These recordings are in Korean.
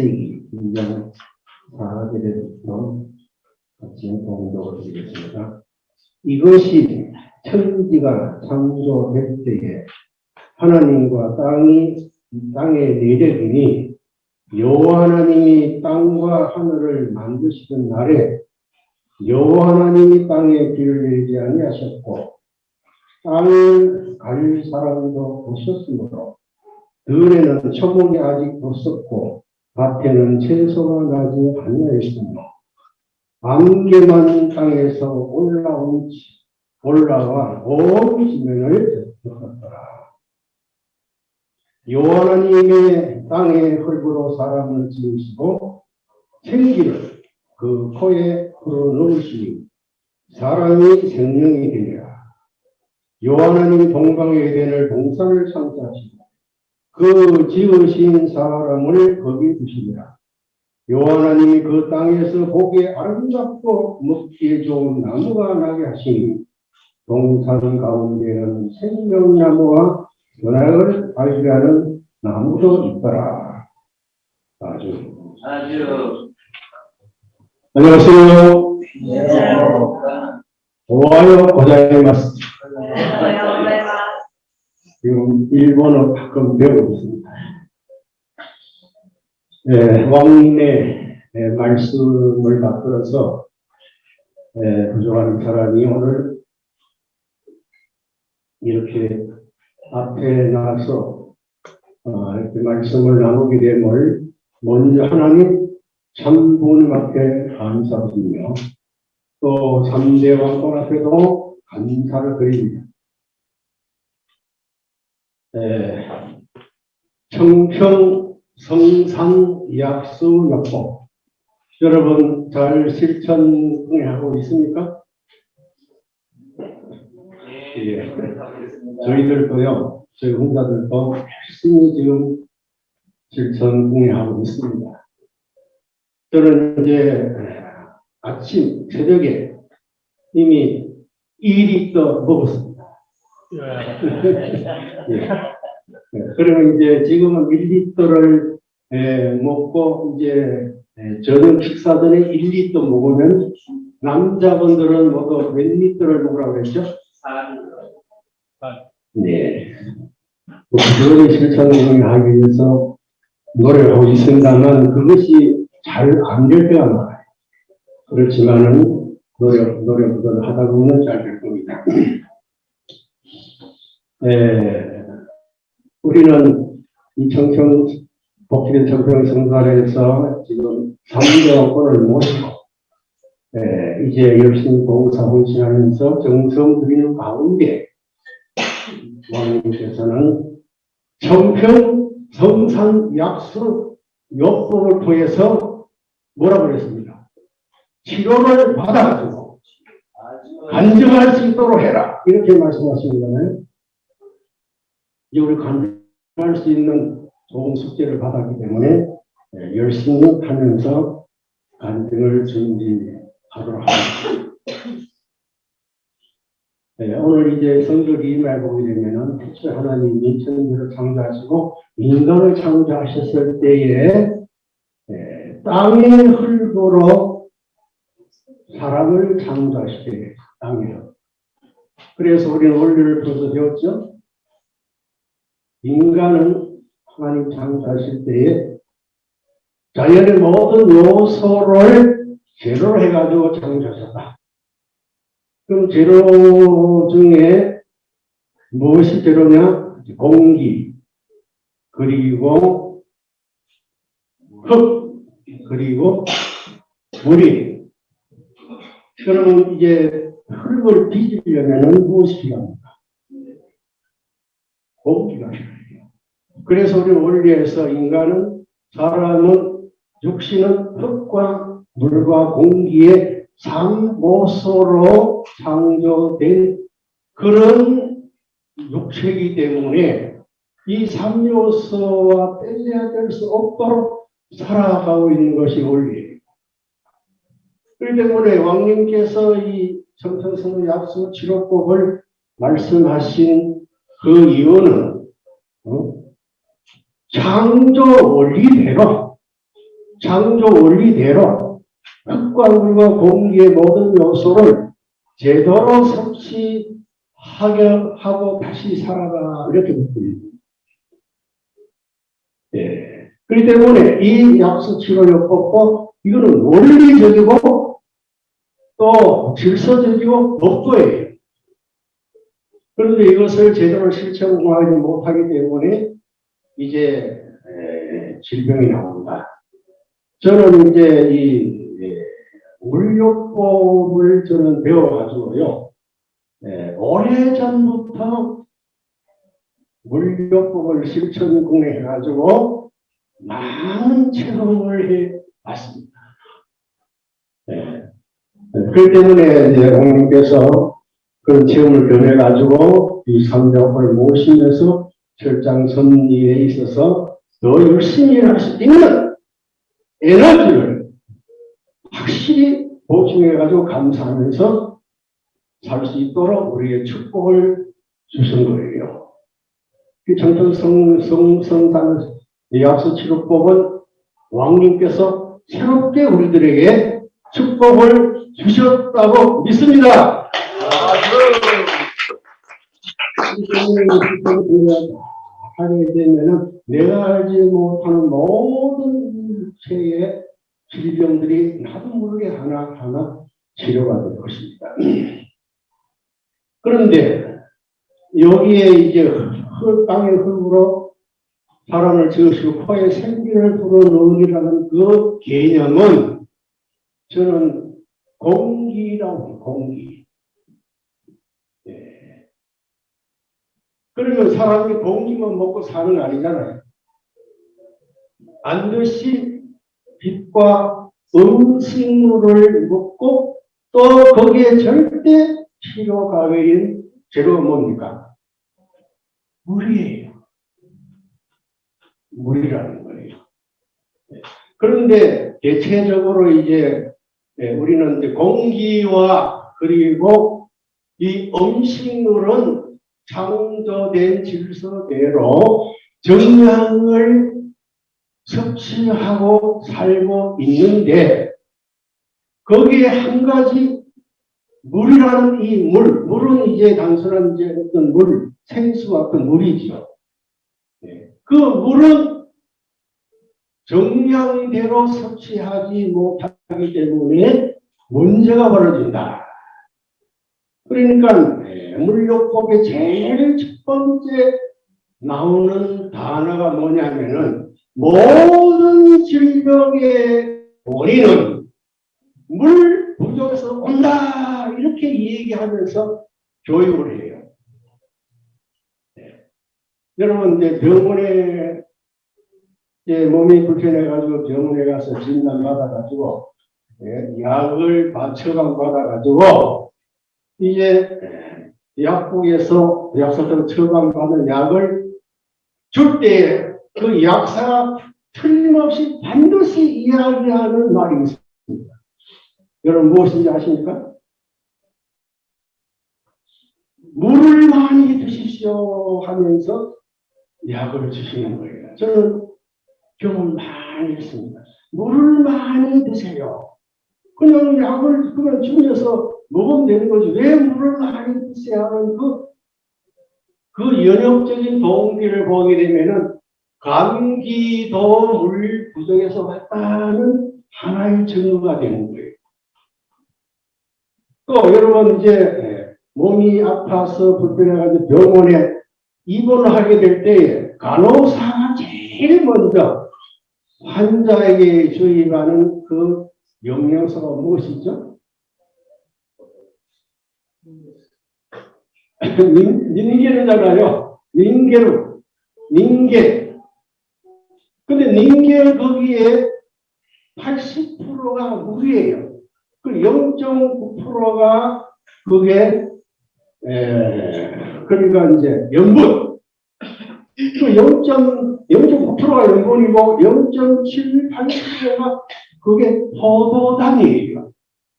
2세기 인정 4절에서 같이 공독을 드리겠습니다. 이것이 천지가 창조될 때에 하나님과 땅이 땅의 내력이니 여호와 하나님이 땅과 하늘을 만드시던 날에 여호와 하나님이 땅에 비를 내리지 아니하셨고 땅을 갈 사람도 없었으므로 들에는 초목이 아직 없었고 밭에는 채소가 나지 아니하였으며 안개만 땅에서 올라온 올라와 온 지면을 덮었더라. 여호와 하나님의 땅의 흙으로 사람을 지으시고 생기를 그 코에 불어넣으시니 사람이 생명이 되리라. 하나님이 동방의 에덴을 동산을 창조하시고 그 지으신 사람을 거기 두시니라. 여호와 하나님이 그 땅에서 보기에 아름답고 먹기에 좋은 나무가 나게 하시니 동산 가운데는 생명나무와 연락을 발휘하는 나무도 있더라. 아주. 아주 안녕하세요. 네. 오하요 고자이마스. 네. 지금 일본어 가끔 배우고 있습니다. 예, 왕님의 예, 말씀을 받들어서 예, 부족한 사람이 오늘 이렇게 앞에 나와서 어, 이렇게 말씀을 나누게 됨을 먼저 하나님 참 부모님 앞에 감사드리며 또 3대 왕권 앞에도 감사를 드립니다. 에, 청평 성산 약수 역법 여러분 잘 실천하고 있습니까? 예. 저희들도요, 저희 혼자들도 열심히 지금 실천하고 있습니다. 저는 이제 아침, 새벽에 이미 2리터 먹었습니다. 예. 예. 그러면 이제 지금은 1리터를 먹고 이제 에, 저녁 식사 전에 1리터 먹으면 남자분들은 모두 몇 리터를 먹으라고 했죠? 네. 그거를 실천을 하기 위해서 노력하고 있습니다만 그것이 잘 안 될 때가 많아요. 그렇지만은 노력, 노력을 하다 보면 잘 될 겁니다. 에, 우리는 이 청평, 복지된 청평 성산에서 지금 3대원권을 모시고 에, 이제 열심히 봉사 헌신하면서 정성 드리는 가운데 왕님께서는 청평 성산 약수 요법을 통해서 뭐라고 그랬습니다. 치료를 받아가지고 간증할 수 있도록 해라. 이렇게 말씀하신 거잖아요. 이제 우리 간증할 수 있는 좋은 숙제를 받았기 때문에 예, 열심히 하면서 간증을 준비하도록 하겠습니다. 네, 오늘 이제 임해 보게 되면은 태초 하나님이 천지를 창조하시고 인간을 창조하셨을 때에 에, 땅의 흙으로 사람을 창조하시게 땅이요. 그래서 우리는 원리를 벌써 배웠죠. 인간은 하나님 창조하실 때에 자연의 모든 요소를 제로로 해가지고 창조하셨다. 그럼 재료 중에 무엇이 재료냐? 공기, 그리고 흙, 그리고 물이. 그러면 이제 흙을 빚으려면 무엇이 필요합니까? 필요해요. 그래서 우리 원리에서 인간은, 사람은, 육신은 흙과 물과 공기의 삼모소로 창조된 그런 육체이기 때문에 이 삼요소와 뗄래야 될 수 없도록 살아가고 있는 것이 원리예요. 그렇기 때문에 왕님께서 이 청천성 약수 치료법을 말씀하신 그 이유는 어? 창조 원리대로 창조 원리대로 흙과 물과 공기의 모든 요소를 제대로 섭취하게 하고 다시 살아가 이렇게 듣습니다. 예. 그렇기 때문에 이 약수 치료요법도 이거는 원리적이고 또 질서적이고 법도예요. 그런데 이것을 제대로 실천하지 못하기 때문에 이제 에, 질병이 나온다. 저는 이제 이 예, 물요법을 저는 배워가지고요. 예, 오래전부터 물요법을 실천 공해가지고 많은 체험을 해봤습니다. 예. 그렇기 때문에 이제 공님께서 그런 체험을 변해가지고 이 삼력을 모시면서 철장 선리에 있어서 더 열심히 일할 수 있는 에너지를 확실히 보충해가지고 감사하면서 살 수 있도록 우리에게 축복을 주신 거예요. 그 청천 성, 성, 성산 약수 치료법은 왕님께서 새롭게 우리들에게 축복을 주셨다고 믿습니다. 하게 되면은 내가 알지 못하는 모든 체의 질병들이 나도 모르게 하나하나 치료가 될 것입니다. 그런데 여기에 이제 흙, 땅의 흙으로 사람을 지으시고 코에 생기를 불어넣으리라는 그 개념은 저는 공기라고 공기. 예. 그러면 사람이 공기만 먹고 사는 거 아니잖아요. 반드시 빛과 음식물을 먹고 또 거기에 절대 필요가 외인 재료가 뭡니까? 물이에요. 물이라는 거예요. 예. 그런데 대체적으로 이제 예, 우리는 이제 공기와 그리고 이 음식물은 창조된 질서대로 정량을 섭취하고 살고 있는데 거기에 한 가지 물이라는 이 물, 물은 이제 단순한 이제 어떤 물, 생수 같은 물이죠. 예. 그 물은 정량대로 섭취하지 못하기 때문에 문제가 벌어진다. 그러니까 예, 물요법의 제일 첫 번째 나오는 단어가 뭐냐면은 모든 질병의 원인은 물 부족에서 온다 이렇게 얘기하면서 교육을 해요. 예. 여러분 이제 병원에 이제 몸이 불편해가지고 병원에 가서 진단 받아가지고 예, 약을 받- 처방 받아가지고 이제 약국에서 약사들 처방받은 약을 줄때그 약사가 틀림없이 반드시 이야기하는 말이 있습니다. 여러분 무엇인지 아십니까? 물을 많이 드십시오 하면서 약을 주시는 거예요. 저는 경험 많이 했습니다. 물을 많이 드세요. 그냥 약을 그냥 주면서 먹으면 되는 거지. 왜 물을 많이 드세요 하는 그, 그 연역적인 동기를 보게 되면은 감기도 물 부족에서 왔다는 하나의 증거가 되는 거예요. 또 여러분 이제 예, 몸이 아파서 불편해가지고 병원에 입원을 하게 될 때에 간호사가 제일 먼저 환자에게 주입하는 그 명령서가 무엇이죠? 닌, 닌게르잖아요. 닌게르. 닌게. 근데 닌게 거기에 80%가 물이에요. 그 0.9%가 그게, 에, 그러니까 이제 염분. 그 0.9%가 염분이고 0.78%가 그게 포도당이에요.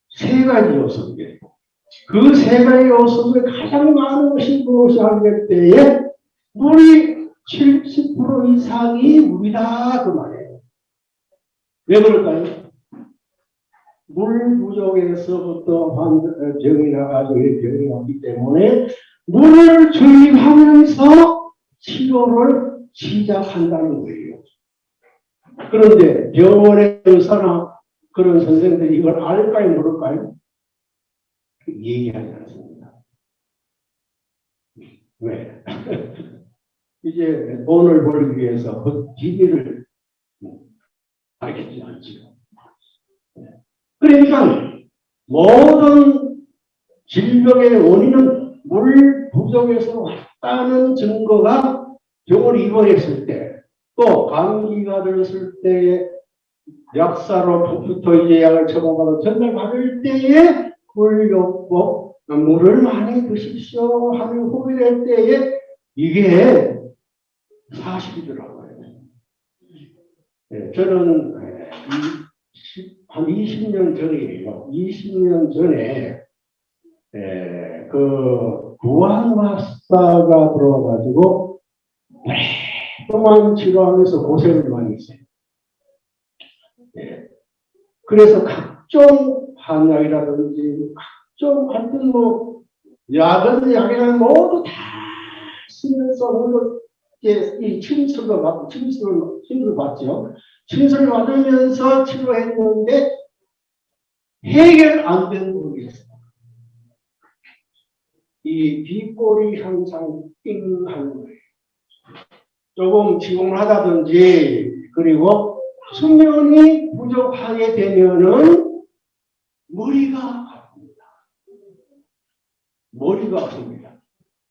세 가지 요소인데 그 세 가지 요소를 가장 많은 것이 무엇이 하게 때에 물이 70% 이상이 물이다 그 말이에요. 왜 그럴까요? 물 부족에서부터 병이 나가지고 이 병이 왔기 때문에 물을 주입하면서 치료를 시작한다는 거예요. 그런데 병원의 의사나 그런 선생들이 이걸 알까요, 모를까요? 얘기하지 않습니다. 왜? 이제 돈을 벌기 위해서 그 비밀을 알겠지 않지요. 그러니까 모든 질병의 원인은 물 부족에서 왔다는 증거가 병을 입원했을 때, 또 감기가 들었을 때에 약사로부터 이제 약을 처방받아 전달 받을 때에 물요법 물을 많이 드십시오 하는 후비될 때에 이게 사실이더라고요. 예, 저는 예, 한 20년 전이에요. 20년 전에 예, 그 구안마사가 들어와가지고 오랫동안 치료하면서 고생을 많이 했어요. 예. 그래서 각종 한약이라든지 각종 뭐 약은 약이랑 모두 다 쓰면서 이제 이 침수를 받고 침수를 침수를 받죠. 침수를 받으면서 치료했는데 해결 안된 부분이 있어요. 이 비꼬리 현상 띵하는 거예요. 조금 지공을 하다든지 그리고 수면이 부족하게 되면은 머리가 아픕니다. 머리가 아픕니다.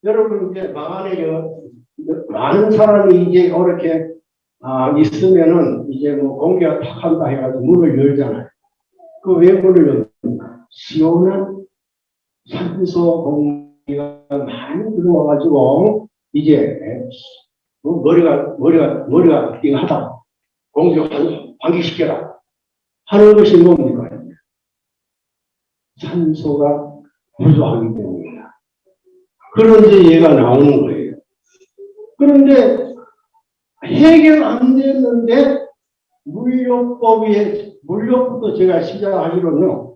여러분 이제 여- 많은 사람이 이제 이렇게 아, 있으면은 이제 뭐 공기가 탁 한다 해가지고 문을 열잖아요. 그 왜 문을 열습니까? 시원한 산소 공기가 많이 들어와가지고 이제 뭐 머리가 머리가 머리가 띵하다. 공기 환- 환기시켜라 하는 것이 뭡니까? 산소가 부족하기 때문입니다. 그런데 얘가 나오는 거예요. 그런데 해결 안 됐는데 물요법에 물요법도 제가 시작하기로는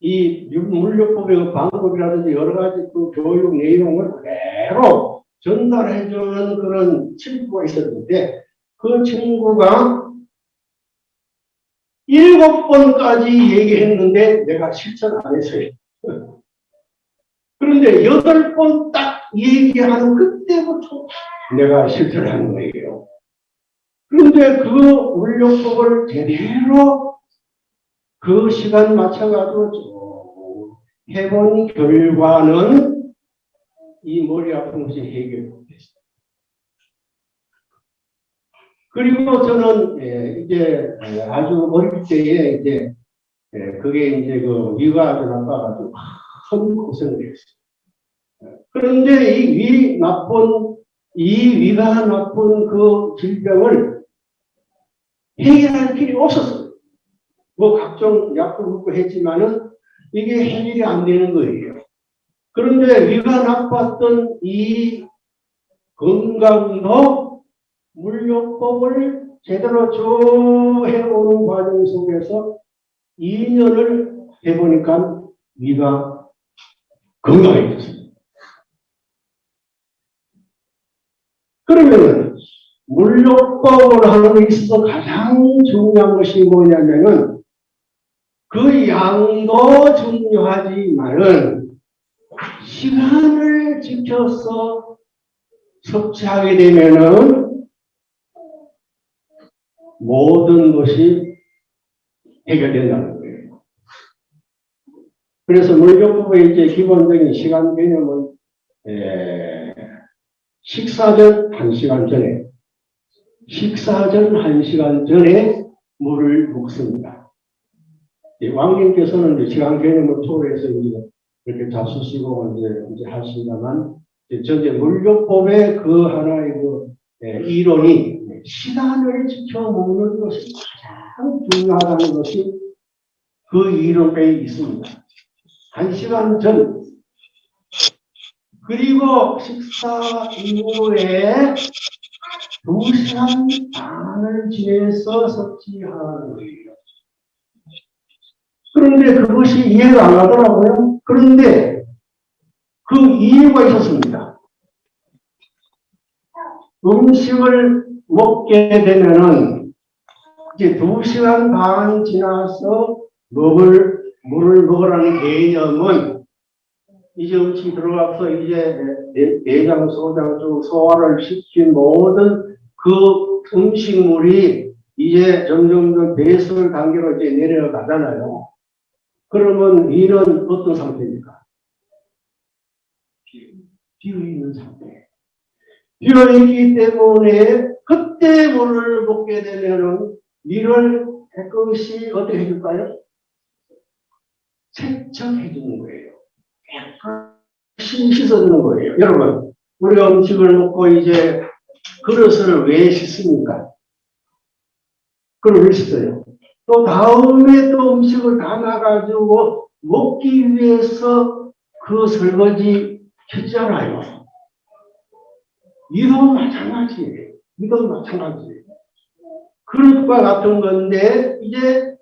이 물요법의 그 방법이라든지 여러 가지 그 교육 내용을 그대로 전달해주는 그런 친구가 있었는데 그 친구가 일곱 번까지 얘기했는데 내가 실천 안 했어요. 그런데 여덟 번 딱 얘기하는 그때부터 내가 실천하는 거예요. 그런데 그 물욕법을 제대로 그 시간 맞춰가지고 쭉 해본 결과는 이 머리 아픈 것이 해결됐어요. 그리고 저는 예, 이제 예, 아주 어릴 때에 이제 예, 그게 이제 그 위가 나빠가지고 큰 고생을 했어요. 예, 그런데 이 위 나쁜 이 위가 나쁜 그 질병을 해결할 길이 없었어요. 뭐 각종 약도 먹고 했지만은 이게 해결이 안 되는 거예요. 그런데 위가 나빴던 이 건강도 물요법을 제대로 쭉 해오는 과정 속에서 2년을 해보니까 위가 건강해졌어요. 그러면 물요법을 하는 데 있어서 가장 중요한 것이 뭐냐면은 그 양도 중요하지만은 시간을 지켜서 섭취하게 되면은 모든 것이 해결된다는 거예요. 그래서 물교법의 이제 기본적인 시간 개념은 에, 식사 전 1시간 전에 식사 전 1시간 전에 물을 먹습니다. 이 왕님께서는 시간 개념을 토로해서 이제 이렇게 잡수시고 이제, 이제 하십니다만 이제 물교법의 그 하나의 그 에, 이론이 시간을 지켜 먹는 것이 가장 중요하다는 것이 그 이론에 있습니다. 한 시간 전, 그리고 식사 이후에 두 시간 반을 지내서 섭취하는 거예요. 그런데 그것이 이해가 안 가더라고요. 그런데 그 이유가 있었습니다. 음식을 먹게 되면은 이제 두 시간 반 지나서 먹을 물을 먹으라는 개념은 이제 음식이 들어가서 이제 내- 내장, 소장 중 소화를 시킨 모든 그 음식물이 이제 점점점 배설 단계로 이제 내려가잖아요. 그러면 이는 어떤 상태입니까? 비어 있는 상태. 비어 있기 때문에 그때 물을 먹게 되면은 이를 깨끗이 어떻게 해줄까요? 세척해 주는 거예요. 깨끗이 씻어주는 거예요. 여러분, 우리가 음식을 먹고 이제 그릇을 왜 씻습니까? 그걸 왜 씻어요? 또 다음에 또 음식을 담아가지고 먹기 위해서 그 설거지 했잖아요. 이도 마찬가지예요. 이도 마찬가지예요. 그릇과 같은 건데, 이제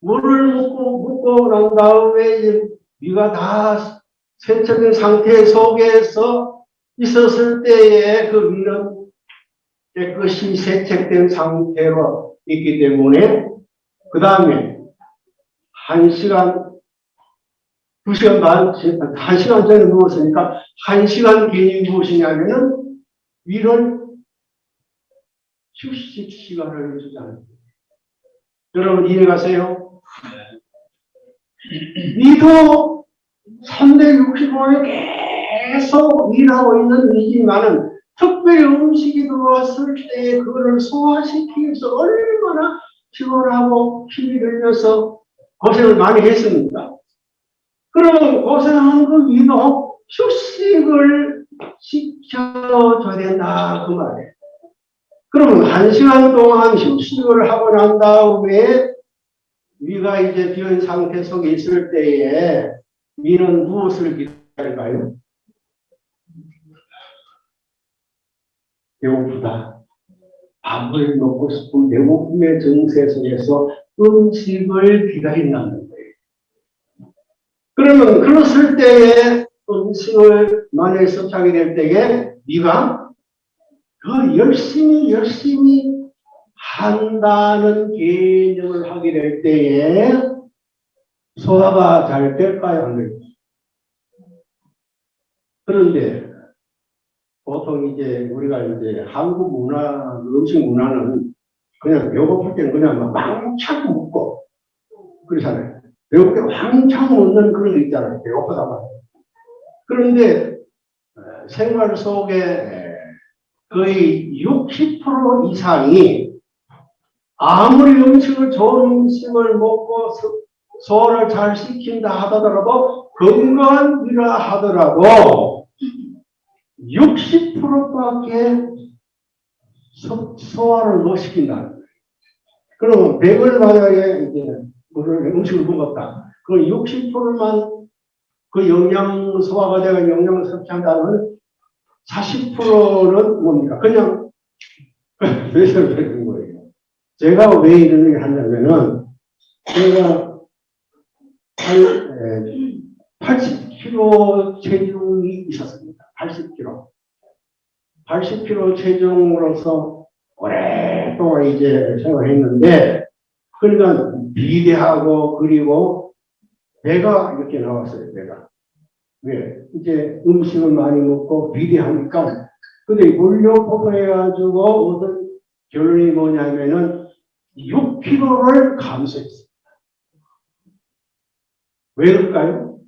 물을 먹고, 먹고 난 다음에 이제 위가 다 세척된 상태 속에서 있었을 때에 그 위는 깨끗이 세척된 상태로 있기 때문에 그 다음에 한 시간, 두 시간 반, 한 시간 전에 누웠으니까 한 시간 뒤에 무엇이냐면은 위를 휴식 시간을 주자는 거예요. 여러분 이해가세요? 위도 365일 계속 일하고 있는 이지만은 특별히 음식이 들어왔을 때 그거를 소화시키기 위해서 얼마나 피곤하고 힘이 들려서 고생을 많이 했습니다. 그러면 고생한 그 위도 휴식을 시켜줘야 된다 그 말이에요. 그러면 한 시간 동안 휴식을 하고 난 다음에 위가 이제 비은 상태 속에 있을 때에 위는 무엇을 기다릴까요? 배고프다. 밥을 먹고 싶은 배고픔의 정세 속에서 음식을 기다린다는 거예요. 그러면 그랬을 때에 음식을 만약에 섭취하게 될 때에 네가 더 열심히 열심히 한다는 개념을 하게 될 때에 소화가 잘 될까요? 안 될까요? 그런데 보통 이제 우리가 이제 한국 문화, 음식 문화는 그냥 배고플 때는 그냥 막 왕창 먹고 그러잖아요. 배고플 때 왕창 먹는 그런 거 있잖아요. 배고프다 말이에요. 그런데 어, 생활 속에 거의 60% 이상이 아무리 음식을 좋은 음식을 먹고 소- 소화를 잘 시킨다 하더라도 건강한 일라 하더라도 60%밖에 소화를 못 시킨다. 그러면 100을 만약에 이제 음식을 먹었다. 그 60%만 그 영양 소화가 되고 영양을 섭취한다면 40%는 뭡니까? 그냥 배설을 되는 거예요. 제가 왜 이런 얘기를 하냐면은 제가 한 80kg 체중이 있었습니다. 80kg. 80kg 체중으로서 오랫동안 이제 생활했는데 그러니까 비대하고 그리고 배가 이렇게 나왔어요. 배가. 왜? 이제 음식을 많이 먹고 비대하니까 근데 물려 해가지고 어떤 결론이 뭐냐면은 6kg를 감소했어요. 왜 그럴까요?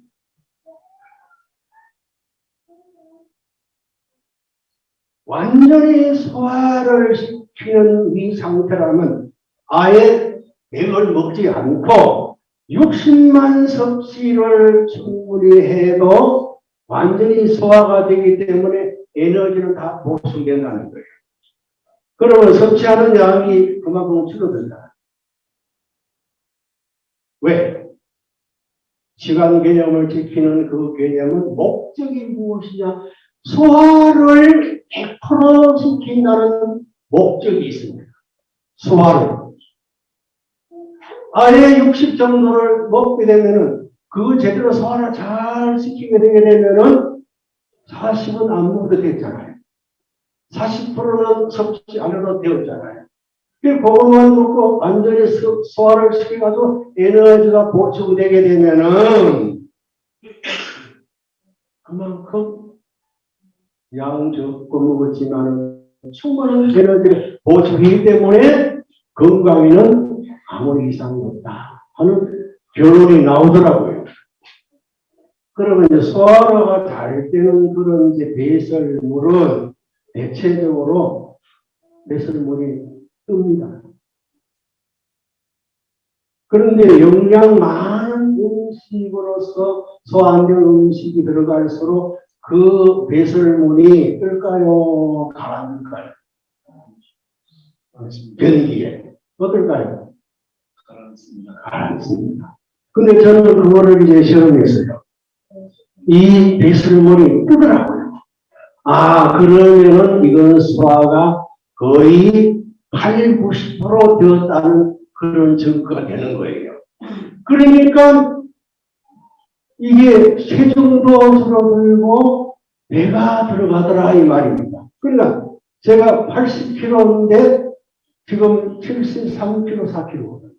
완전히 소화를 시키는 이 상태라면 아예 맥을 먹지 않고 60만 섭취를 충분히 해도 완전히 소화가 되기 때문에 에너지는 다 보충된다는 거예요. 그러면 섭취하는 양이 그만큼 줄어든다. 왜? 시간 개념을 지키는 그 개념은 목적이 무엇이냐? 소화를 100% 시킨다는 목적이 있습니다. 소화를. 아예 60 정도를 먹게 되면은 그 제대로 소화를 잘 시키게 되게 되면은 40은 안 먹어도 됐잖아요. 40%는 섭취 안 해도 되었잖아요. 그 그것만 먹고 완전히 소- 소화를 시켜가지고 에너지가 보충되게 되면은 그만큼 양 적고 먹었지만 충분한 에너지를 보충하기 때문에 건강에는 아무 이상이 없다 하는 결론이 나오더라고요. 그러면 이제 소화가 잘 되는 그런 이제 배설물은 대체적으로 배설물이 뜹니다. 그런데 영양 많은 음식으로서 소화 안 되는 음식이 들어갈수록 그 배설물이 뜰까요? 가라앉을까요? 변기에. 어떨까요? 가라앉습니다. 근데 저는 그거를 이제 실험했어요. 이 배설물이 뜨더라고요. 아, 그러면은 이건 소화가 거의 8, 90% 되었다는 그런 증거가 되는 거예요. 그러니까 이게 체중도 줄어들고 배가 들어가더라 이 말입니다. 그러니까 제가 80kg인데 지금 73kg, 4kg.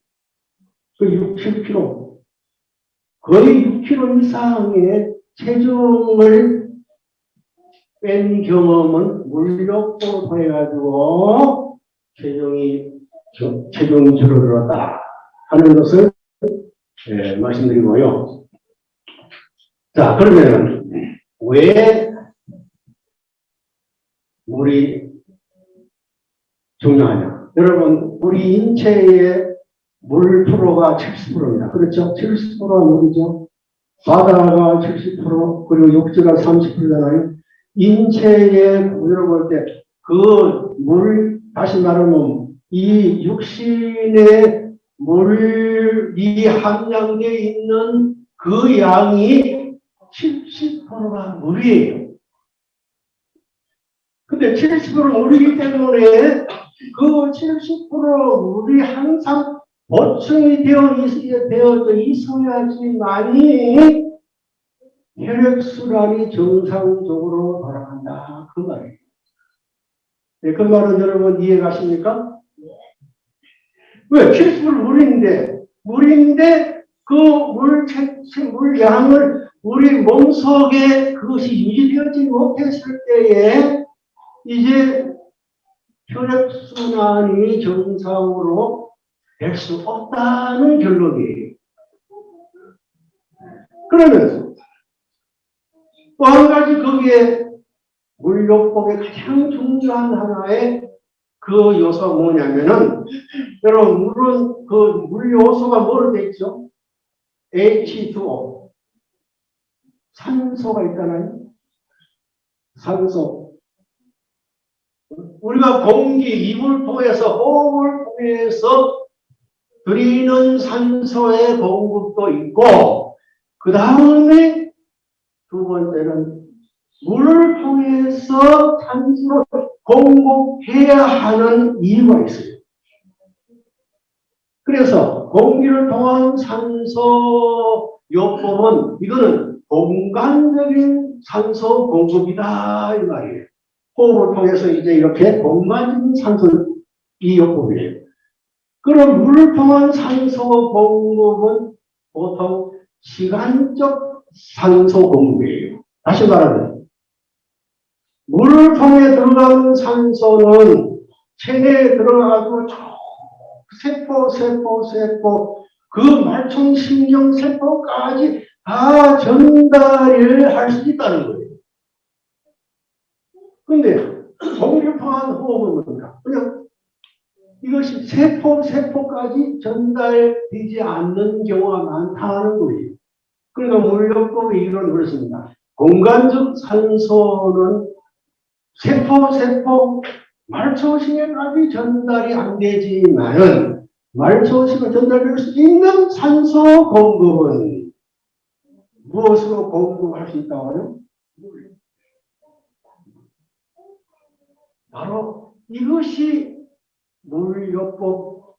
그 6, 7kg. 거의 6kg 이상의 체중을 뺀 경험은 물력으로 통해가지고 체중이 저- 체중 줄어들었다 하는 것을 예, 말씀드리고요. 자 그러면 왜 물이 중요하냐? 여러분 우리 인체의 물 프로가 70%입니다. 그렇죠? 70%가 물이죠. 바다가 70% 그리고 육지가 30%잖아요. 인체에 우리로 볼때 그 물 다시 말하면 이 육신의 물이 함량되어 있는 그 양이 70%가 물이에요. 근데 70% 물이기 때문에 그 70% 물이 항상 보충이 되어 되어져 있어야지만이 혈액순환이 정상적으로 돌아간다. 그 말이에요. 네, 그 말은 여러분 이해가십니까? 왜? 70% 물인데, 물인데 그 물, 물량을 우리 몸속에 그것이 유지되지 못했을 때에 이제 혈액순환이 정상으로 될 수 없다는 결론이에요. 그러면서 또 한 가지 거기에 물요법의 가장 중요한 하나의 그 요소가 뭐냐면은 여러분 물은 그 물 요소가 뭐로 돼 있죠? H2O 산소가 있잖아요. 산소 우리가 공기 입을 통해서 호흡을 통해서 드리는 산소의 공급도 있고 그 다음에 두 번째는 물을 통해서 산소를 공급해야 하는 이유가 있어요. 그래서 공기를 통한 산소 요법은 이거는 공간적인 산소 공급이다 이 말이에요. 호흡을 통해서 이제 이렇게 공간적인 산소 이 요법이에요. 그럼 물을 통한 산소 공급은 보통 시간적 산소 공급이에요. 다시 말하면 물을 통해 들어가는 산소는 체내에 들어가고 쭉 세포, 세포, 세포, 그 말총 신경 세포까지 다 전달을 할 수 있다는 거예요. 근데 통한 호흡은 뭡니까? 그냥 이것이 세포, 세포까지 전달되지 않는 경우가 많다는 거예요. 그러니까 물력법의 이론은 그렇습니다. 공간적 산소는 세포, 세포, 말초신경까지 전달이 안 되지만은 말초신경 전달될 수 있는 산소 공급은 무엇으로 공급할 수 있다고요? 바로 이것이 물요법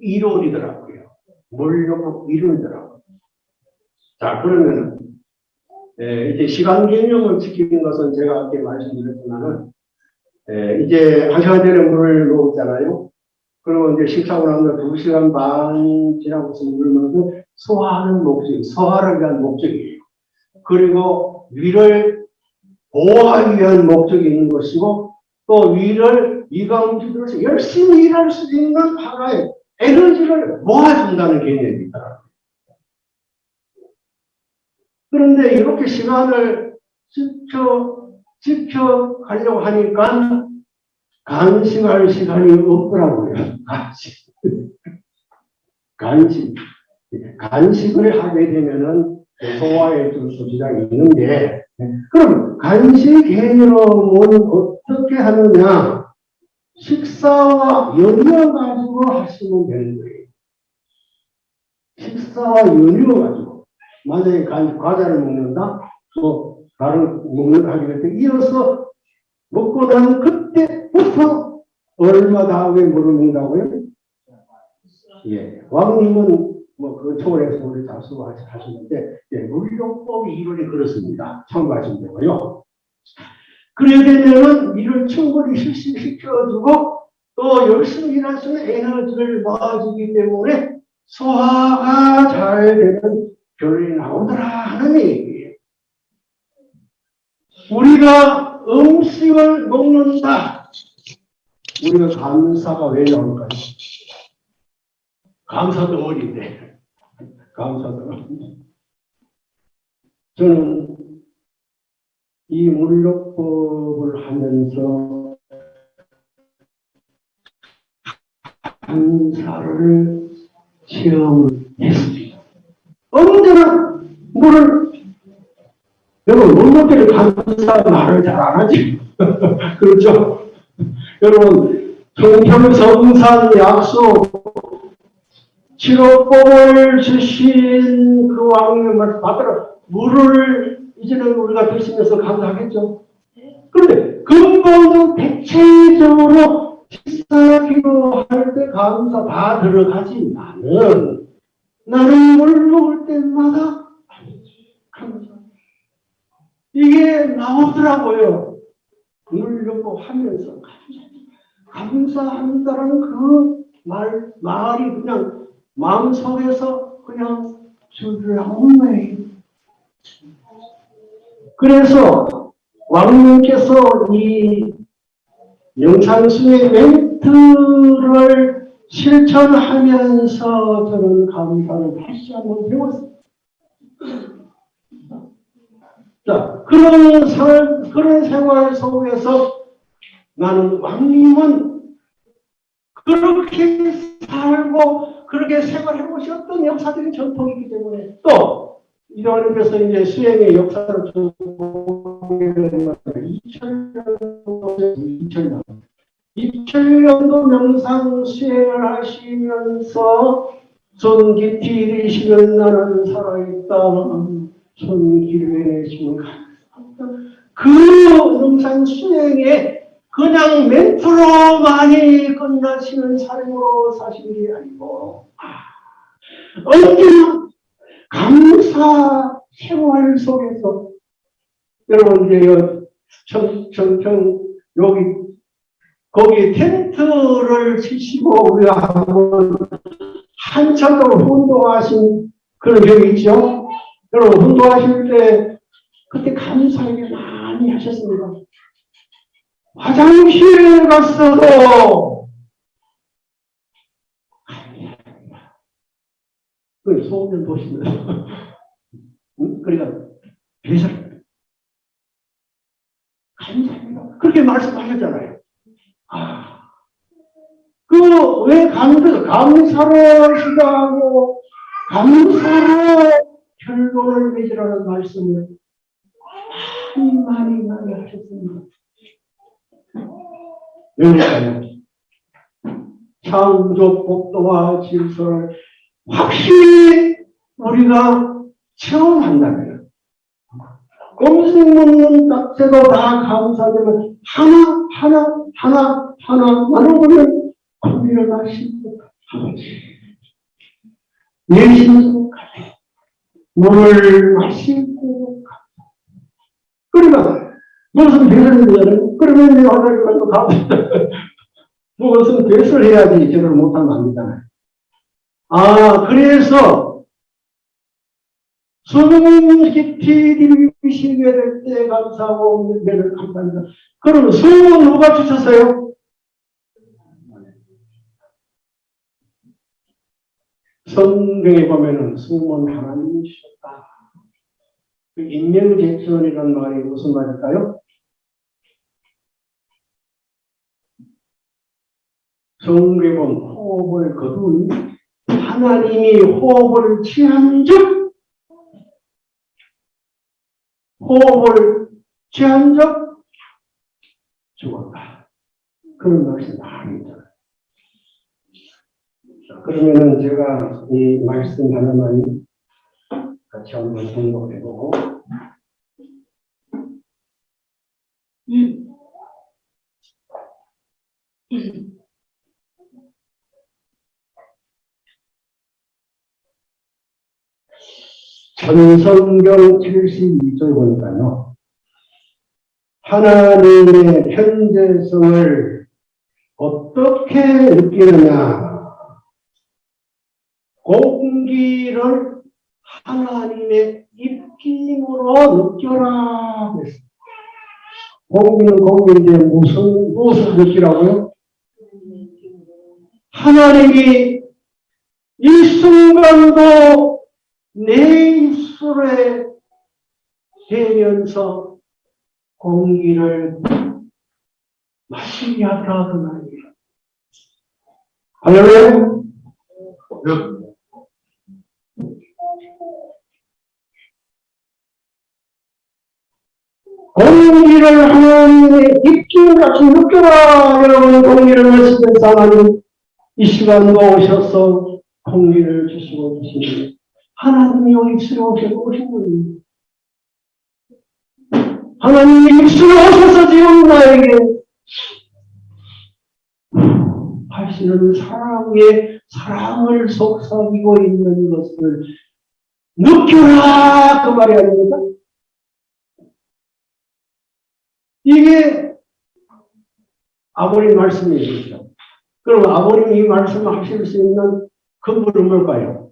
이론이더라고요. 물요법 이론이더라고요. 자, 그러면 에, 이제 시간 개념을 지키는 것은 제가 아까 말씀드렸지만은 에, 이제 한 시간 전에 물을 먹었잖아요. 그리고 이제 식사하고 나면 두 시간 반 지나고서 물을 먹으면 소화하는 목적, 소화를 위한 목적이에요. 그리고 위를 보호하기 위한 목적이 있는 것이고 또 위를 위가 움직여서 열심히 일할 수 있는 하나의 에너지를 모아준다는 개념입니다. 그런데 이렇게 시간을 지켜, 지켜가려고 하니까 간식할 시간이 없더라고요. 간식. 간식. 간식을 하게 되면은 소화에 좀 소지가 있는데, 그럼 간식 개념은 어떻게 하느냐? 식사와 연이어 가지고 하시면 되는 거예요. 식사와 연이어 가지고. 만약에 간- 과자를 먹는다? 또 다른 먹는 하게 될때 이어서 먹고 난 그때부터 얼마 다음에 뭐를 먹는다고요? 예. 왕님은 뭐그 초월해서 우리 다수 하시는데, 예, 물용법이 이론이 그렇습니다. 참고하시면 되고요. 그래야 되면은 일을 충분히 실시시켜주고 또 열심히 일할 수 있는 에너지를 모아주기 때문에 소화가 잘 되는 결론이 나오더라 하는 얘기예요. 우리가 음식을 먹는다. 우리가 감사가 왜 나올까요? 감사 덩어리인데. 감사 덩어리. 저는 이 물욕법을 하면서 감사를 체험을 했습니다. 언제나 물을 여러분 물먹기를 감사 말을 잘 안 하지 그렇죠? 여러분 성평성산 약속 치료법을 주신 그 왕님을 받들어 물을 이제는 우리가 드시면서 감사하겠죠. 그런데 근본은 대체적으로 식사 기도할 때 감사 다 들어가지만은 나는 물 먹을 때마다 감사. 이게 나오더라고요. 물 먹고 하면서 감사. 감사한다는 그 말, 말이 그냥 마음속에서 그냥 나오는 거예요. 그래서 왕님께서 이 영상수의 멘트를 실천하면서 저는 감사를 다시 한번 배웠습니다. 자, 그런 살, 그런 생활 속에서 나는 왕님은 그렇게 살고 그렇게 생활해 오셨던 역사적인 전통이기 때문에 또 이러면서 이제 수행의 역사를 좀 보게 되면 2000년도 2000년 2000년도 명상 수행을 하시면서 손길이 되시면 나는 살아있다 되시면 감사합니다 그 명상 수행에 그냥 멘트로만이 끝나시는 삶으로 사시는 게 아니고 아, 언제나 감사 생활 속에서 여러분 이제 청, 청, 청, 여기 거기 텐트를 치시고 우리가 한번 한참 동안 운동하신 그런 적이 있죠. 여러분 운동하실 때 그때 감사 얘기 많이 하셨습니다. 화장실에 갔어도 그 소년 도시는 응? 그러니까 배설 감사합니다. 그렇게 말씀하셨잖아요. 아, 그왜 감사 감사로 시작하고 감사로 결론을 맺으라는 말씀을 많이 많이 많이 하셨습니다. 그러니까요. 창조 법도와 질서를 확실히 우리가 체험한다면 먹는 자체도 다 감사되면 하나 하나 하나 하나 나눠보면 고기를 마시고 아버지 내쉬면서 가요. 물을 마시고. 그러면 무슨 배설을 해야 그러면 내가 하나님 가지고 가 무슨 배설 해야지 저를 안 되잖아요. 아 그래서 수능 깊이 될때 감사하고 없는 데를 감사합니다. 그러면 수능은 누가 주셨어요? 성경에 보면은 수문 하나님이 주셨다. 그 인명제천이라는 말이 무슨 말일까요? 보면 호흡을 거둔 하나님이 호흡을 취한 즉 호흡을 취한 적 죽었다. 그런 있잖아요. 자, 그러면은 제가 이 말씀 하나만 같이 한번 공부해보고 전성경 72절 보니까요. 하나님의 현재성을 어떻게 느끼느냐. 공기를 하나님의 입김으로 느껴라. 공기는 공기인데 무슨, 무엇을 느끼라고요? 하나님이 이 순간도 내 입술에 대면서 공기를 마시게 그 말이에요. 할렐루야. 공기를 하나님의 입김같이 느껴라 여러분 공기를 마시면서 하나님 이 시간도 오셔서 공기를 주시고 계시니 하나님이 입술에 오시고 오신 분입니다. 하나님이 입술에 오셔서 지금 나에게 하시는 사랑의 사랑을 속삭이고 있는 것을 느껴라 그 말이 아닙니까? 이게 아버님 말씀이죠. 그럼 아버님이 이 말씀을 하실 수 있는 근본은 뭘까요?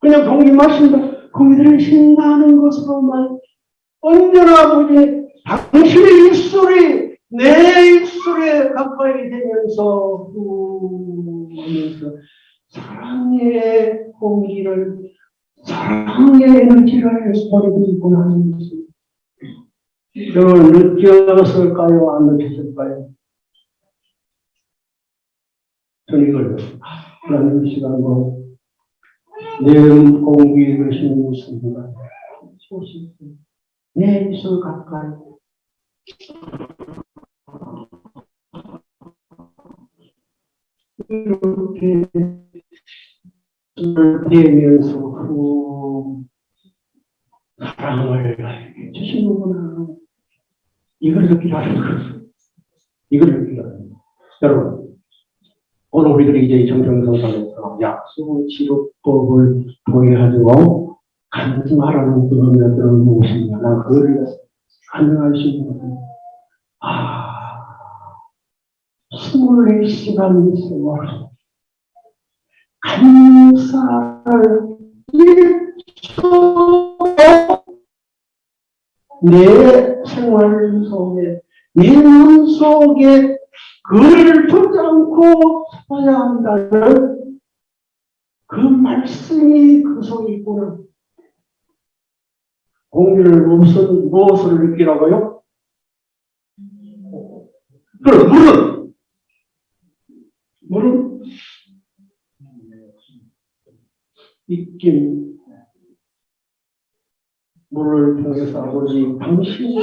그냥 공기 마신다, 공기를 쉰다는 것으로만 언제나 아버지 당신의 입술이 내 입술에 가까이 되면서 후 하면서 사랑의 공기를 사랑의 에너지를 보내고 있구나 하는 것을 여러분 느꼈을까요? 안 느꼈을까요? 저는 이걸 하나님 시간으로 내 공기를 쉬는 순간 내 입술 가까이 이렇게 술을 대면서 후 사랑을 주시는구나. 이걸 느끼라는 거죠. 이걸 느끼라는 거. 여러분, 오늘 우리들이 이제 정정성상에서 약속 치료법을 통해가지고 간증하라는 그런 것들은 무엇이냐. 난 그걸 간증할 수 있는 거예요. 아, 24시간 있으면 감사를 일초도 내 생활 속에, 내 눈 속에 글을 두지 않고 써야 한다는 그 말씀이 그 속에 있구나. 공기를 무슨, 무엇을 느끼라고요? 그럼 물은, 물은 입김, 물을 통해서 아버지 당신이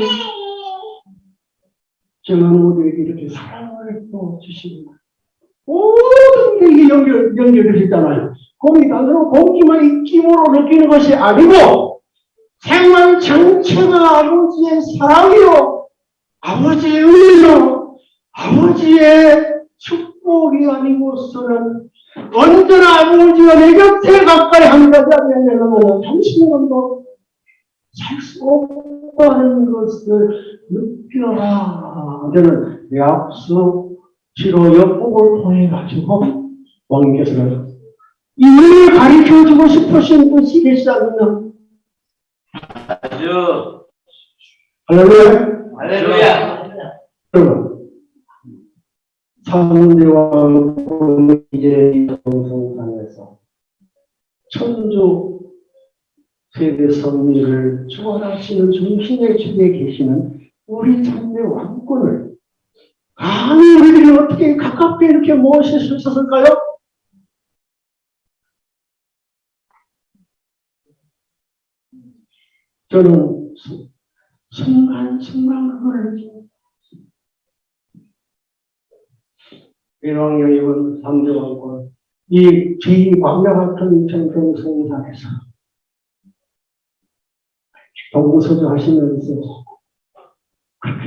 우리에게 이렇게 사랑을 또 주시고 모든 게 이게 연결, 연결되어 있잖아요. 공기 단으로 공기만 입김으로 느끼는 것이 아니고 생활 전체가 아버지의 사랑이요. 아버지의 은혜요. 아버지의 축복이 아니고서는 언제나 아버지가 내 곁에 가까이 한 가지 아니냐면 당신만도 살수 없다는 것을 느껴라. 저는 약속 치료 역복을 통해 가지고 왕께서는 이를 가르쳐주고 싶으신 분이 계시지 않느냐. 아주 할렐루야. 할렐루야. 여러분, 삼대왕 이제 동성산에서 천주 세계 성리를 주관하시는 중심의 축에 계시는 우리 참내 왕권을 감히 우리들이 어떻게 가깝게 이렇게 모실 수 있었을까요? 저는 수- 순간 순간 그걸 느끼고 일왕여입은 삼대왕권 이 제2광야 같은 정평성산에서 동부서주 하시면서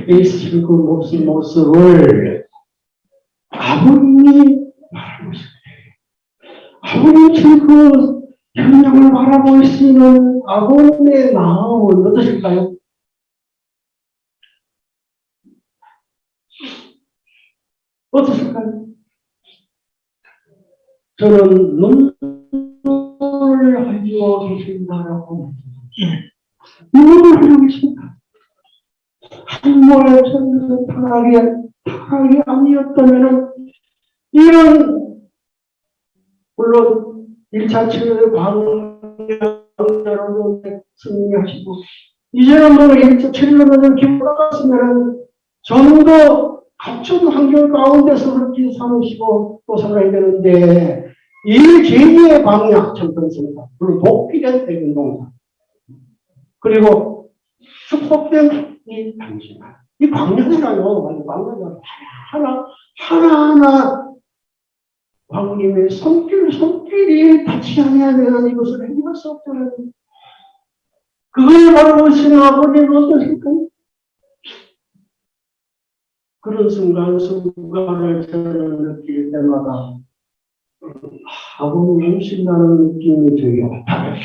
애쓰실 그 모습, 모습을 아버님이 바라보실 때 아버님 지그 현장을 있는 아버님의 마음은 어떠실까요? 어떠실까요? 저는 눈물을 가지고 계신다라고 눈 가지고 계십니다. 한모의 천국은 타락이, 타락이 아니었다면 이런 물론 1차 치료의 광야로 승리하시고 이제는 뭐 1차 치료를 기뻐갔으면 좀더 갖춘 환경 가운데서 그렇게 사시고 또 살아야 되는데 이 제2의 광야 정권입니다. 물론 복귀된 대운동사 그리고 축복된 이 당신아 이. 완전 광야잖아. 하나 하나하나 왕님의 손길 손길이 닿지 않으면 이것을 해결할 수 없잖아요. 그걸 바로 보시는 아버님은 어떠실까요? 그런 순간 순간을 저는 느낄 때마다 아버님 오신다는 느낌이 되게 왔다.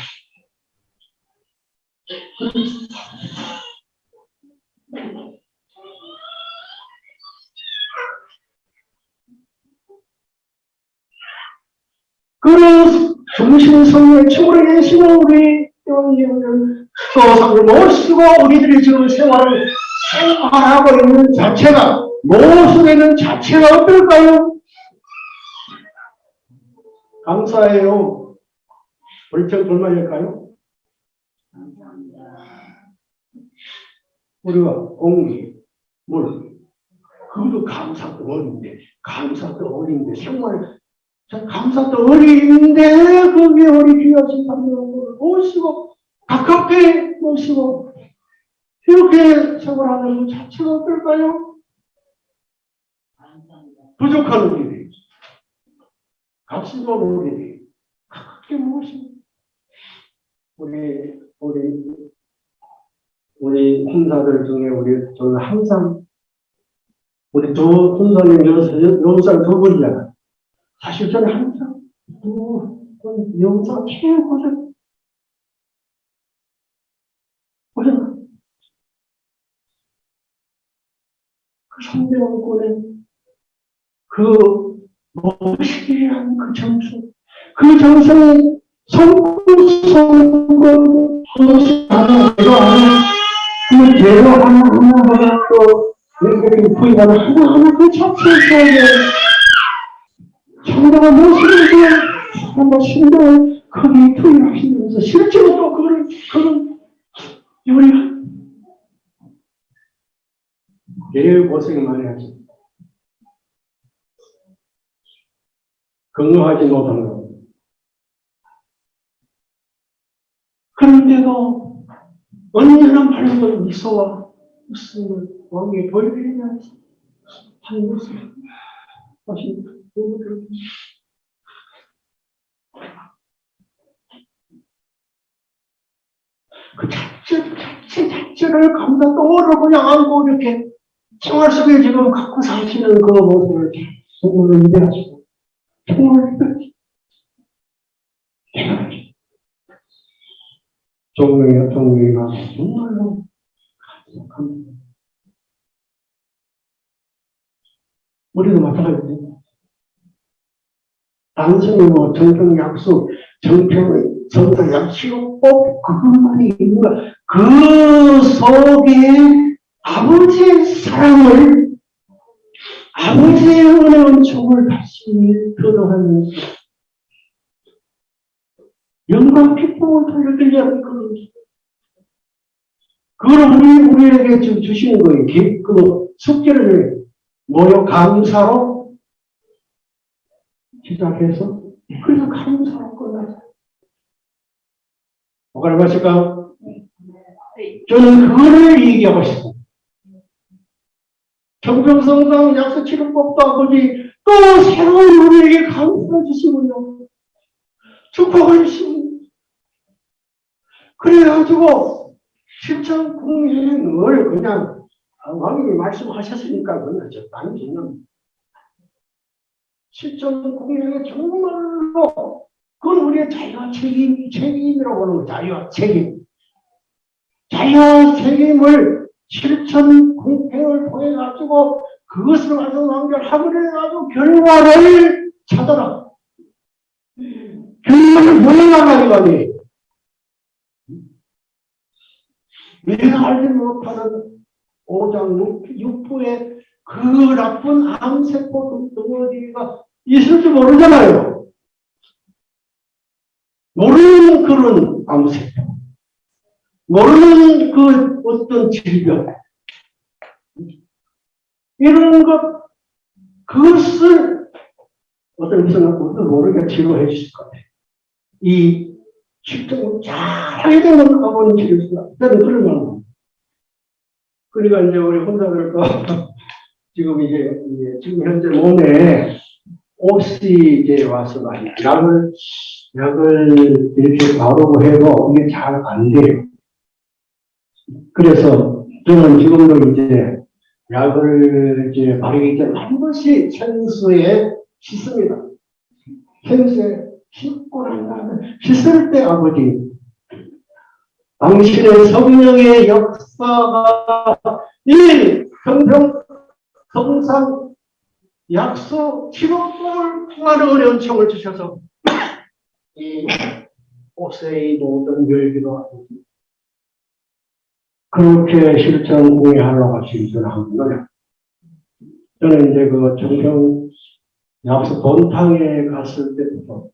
그런 중심성의 축으로 계시고 우리 영예는 소상을 모시고 우리들이 지금 생활을 생활하고 있는 자체가 모습에는 자체가 어떨까요? 감사해요. 불평 불만일까요? 우리가 공기, 물, 그것도 감사도 어린데, 감사도 어린데, 정말 저 감사도 어린데, 거기에 우리 귀하신 하나님을 모시고, 가깝게 모시고, 이렇게 생활하는 것 자체가 어떨까요? 부족한 우리들이, 값이 없는 우리들이, 가깝게 모시고, 우리, 우리, 우리 혼사들 중에 우리, 저는 항상, 우리 두 혼사님 영상 두 분이잖아. 사실 저는 항상, 두, 분 영상 최고죠. 보잖아. 그 성대왕권의 그 멋있게한 그 정수, 그 정성이 성공성공 그것이 하나 내가 하나 그 대로 하나 하나하나 또 이렇게 부인하는 하나하나 그 자체에 성도가 무엇이든지 한번 신경을 거기에 투입하시면서 실제로 또 그걸 그런 우리가 제일 고생 많이 하죠. 건강하지 못한 거. 그런데도 언제나 밝은 미소와 웃음을 왕의 보여드리면서 하는 모습 하십니다. 누구들 그 자체, 자체, 자체를 감다 떠오르고 그냥 안고 이렇게 생활 속에 지금 갖고 사시는 그 모습을 계속 의미하시고, 정말 종명이, 종명이가 정말로 감사합니다. 우리도 마찬가지입니다. 단순히 뭐 정평 약수, 정평 정평 약수로 꼭 그것만이 있는 거야. 그 속에 아버지의 사랑을 아버지의 은혜 은총을 다시 표현하면서 영광 기쁨을 돌려드리려는 그런 그걸 우리, 우리에게 지금 주시는 거예요. 기- 그 숙제를 모여 감사로 시작해서 그래서 감사로 끝나자. 뭐가 말실까? 저는 그거를 얘기하고 싶습니다. 정평성당 약속치료법도 아버지 또 새로운 우리에게 감사해 주시군요. 축복해 주시군요. 그래가지고 실천 국민을 그냥 왕님이 말씀하셨으니까 그냥 적당히 짓는 실천 국민에게 정말로 그건 우리의 자유와 책임, 책임이라고 하는 거 자유와 책임. 자유와 책임을 실천 공평을 통해 가지고 그것을 가지고 연결하고 그래가지고 결과를 찾아라. 결과를 보여나가는 거니. 내가 알지 못하는 오장 육부의 그 나쁜 암세포 덩어리가 있을지 모르잖아요. 모르는 그런 암세포. 모르는 그 어떤 질병. 이런 것, 그것을 어떤 어떤 모르게 치료해 주실 것 같아요. 이 실정을 잘 하게 되면 가보는 치료수가. 저는 그런 마음. 그러니까 이제 우리 혼자들도 지금 이제, 이제 지금 현재 몸에 옷이 이제 와서 많이 약을, 약을 이렇게 바르고 해도 이게 잘 안 돼요. 그래서 저는 지금도 이제 약을 이제 바르기 전에 한 번씩 생수에 씻습니다. 생수에 다음에 씻을 때 아버지 당신의 성령의 역사가 이 평평 성상 약속 치료법을 통하는 어려운 청을 주셔서 이 옷의 모든 열기도 하고 그렇게 실천 공유하려고 지금 한 거예요. 저는 이제 그 정평 약속 본탕에 갔을 때부터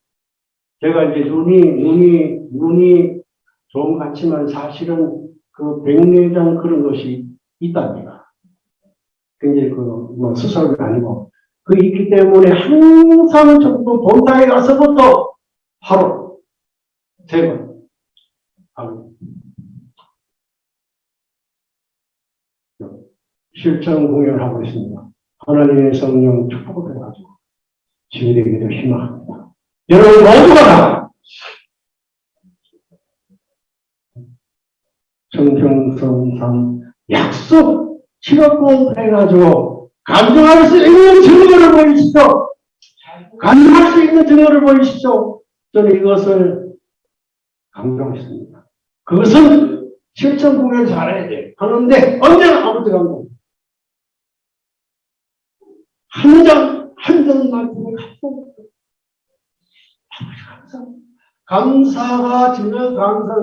제가 이제 눈이 눈이 눈이 좀 같지만 사실은 그 백내장 그런 것이 있답니다. 굉장히 그 뭐 수술이 아니고 그 있기 때문에 항상 정도 본당에 가서부터 하루 세 번 하루 실천 공연하고 있습니다. 하나님의 성령 축복을 해가지고 지휘되기를 희망합니다. 여러분 모두가 다 정평성상 약속 실업권 해가지고 감정할 수 있는 증거를 보이시죠. 감정할 수 있는 증거를 보이시죠. 저는 이것을 감동했습니다. 그것은 실천 공연 잘해야 돼. 하는데 언제나 아버지 감동. 한 장, 한 장만큼의 감사가 지면 감사,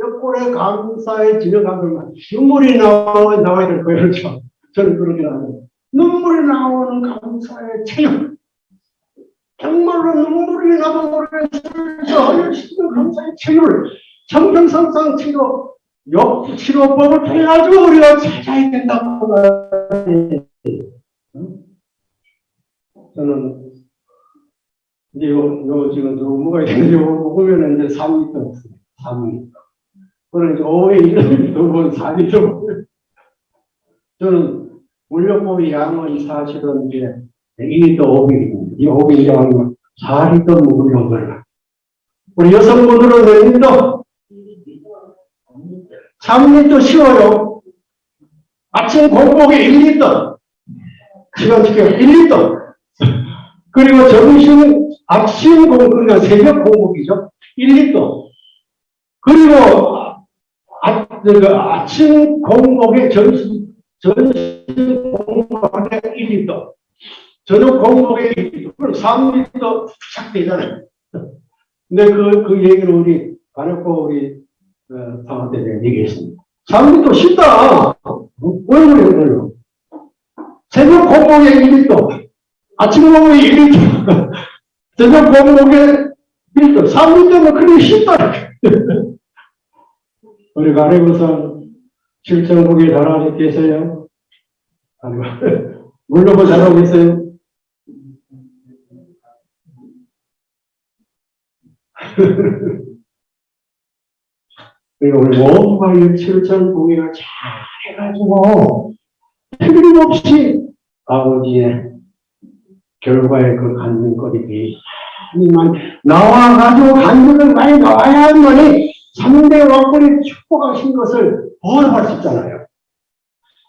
옆골에 감사에 지면 감사만 눈물이 나와, 나와야 될 거예요. 그렇죠? 저는 그렇게 나와요. 눈물이 나오는 감사의 체험. 정말로 눈물이 나도 모르겠어요. 하늘 시는 감사의 체험을 정평상상 치료, 역 치료법을 통해가지고 우리가 찾아야 된다고 말해요. 저는 이제 요, 요 지금 뭐가 있는지 보면 이제 3m 없어요. 3m. 그러면 이제 5회 1을 두번 4m. 저는 물려법의 양은 사실은 이제 2리터 500입니다. 이 500 양은 4리터 먹으려는 거예요. 우리 여성분들은 몇 리터? 3리터 쉬워요. 아침 공복에 1리터. 시간 지켜 1리터. 그리고 점심, 아침 공복, 그러니까 새벽 공복이죠. 1리터. 그리고 아, 그 아침 공복에 점심, 점심 공복에 1리터. 저녁 공복에 1리터. 그럼 3리터 착 되잖아요. 근데 그, 그 얘기를 우리, 간혹고 우리, 어, 내가 얘기했습니다. 3리터 쉽다. 왜 그래, 그래요? 새벽 공복에 1리터. 아침 공복에 1리터. 저녁 공복에 1리터. 3리터면 그렇게 쉽다. 우리 가래부산 실정국에 잘하고 계세요? 아니고, 물러고 잘하고 계세요? 그리고 우리 모두가 실정국이를 잘 해가지고, 틀림없이 아버지의 결과에 그 간증거리들이 많이 나와가지고 간증을 많이 나와야만이 3대 왕권이 축복하신 것을 보호할 수 있잖아요.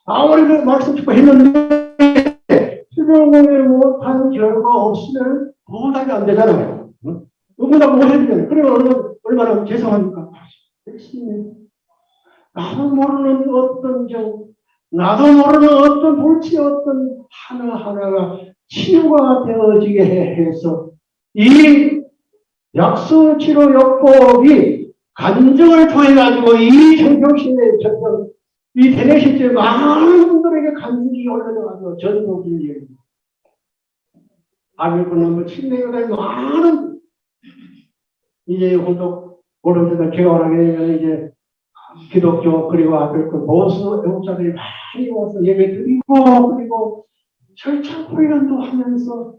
아무리 그 말씀 축복했는데 수령을 못한 결과 없으면 보호하기 안 되잖아요. 응? 누구나 못해주잖아요. 그러면 얼마나, 죄송합니까? 열심히. 나도 모르는 어떤 경, 나도 모르는 어떤 불치 어떤 하나하나가 치유가 되어지게 해서 이 약수치료 요법이 간증을 통해 가지고 이 정경신의 전경 이 대내실제 많은 분들에게 간증이 올라가지고 전도를 얘기 아밀분은 침례가 많은 이제 오른쪽에 개원하게 되면 이제 기독교 그리고 앞에 그 보수 애국자들이 많이 와서 예배 드리고 그리고 철창 훈련도 하면서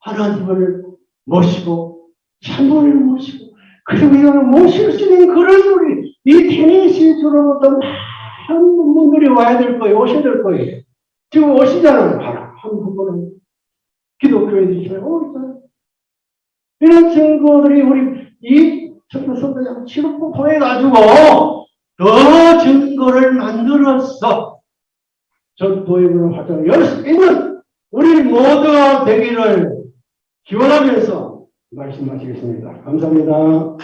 하나님을 모시고 찬송을 모시고 그리고 이거는 모실 수 있는 그런 우리 이 테니스처럼 어떤 많은 분들이 와야 될 거예요 오셔야 될 거예요. 지금 오시잖아요 바로 한 분은 기독교에 계시면 오 이런 증거들이 우리 이 청소선대장 치료법 통해 가지고 더 증거를 만들어서 전도의 문을 활동을 열수 있는 우리 모두가 되기를 기원하면서 말씀하시겠습니다. 감사합니다.